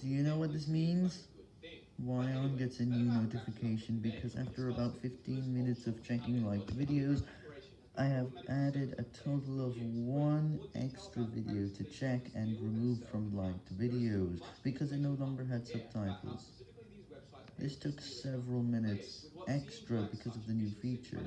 Do you know what this means? Wyon gets a new notification because after about 15 minutes of checking liked videos, I have added a total of one extra video to check and remove from liked videos because it no longer had subtitles. This took several minutes extra because of the new feature.